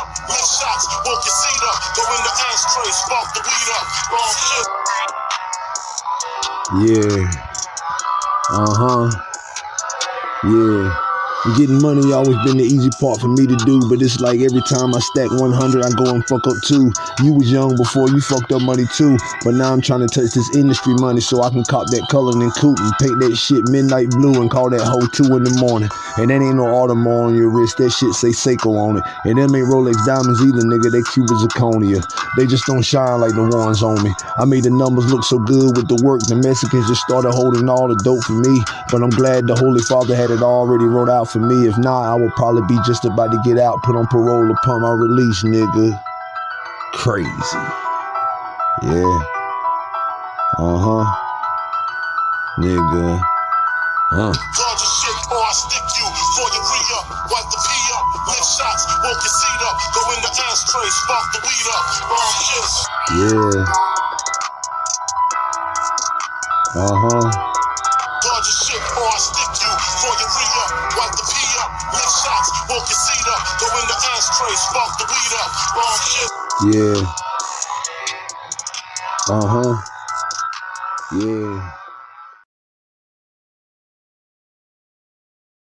up. Lick shots, woke your seat up. Go in the ashtray, spark the weed up. Wrong shit. Yeah. Uh huh. Yeah. Getting money always been the easy part for me to do, but it's like every time I stack 100, I go and fuck up two. You was young before you fucked up money too, but now I'm trying to touch this industry money so I can cop that Cullinan coupe and paint that shit midnight blue and call that hoe two in the morning. And that ain't no Audemars on your wrist, that shit say Seiko on it. And them ain't Rolex diamonds either, nigga, they Cuban zirconia. They just don't shine like the ones on me. I made the numbers look so good with the work, the Mexicans just started holding all the dope for me. But I'm glad the Holy Father had it already wrote out for me. If not, I would probably be just about to get out, put on parole upon my release, nigga. Crazy. Yeah. Uh huh. Nigga. Huh. Guard up. Lick shots, your seat up. Go in the ashtray, spark the weed up. Wrong shit. Yeah. Uh huh. Yeah.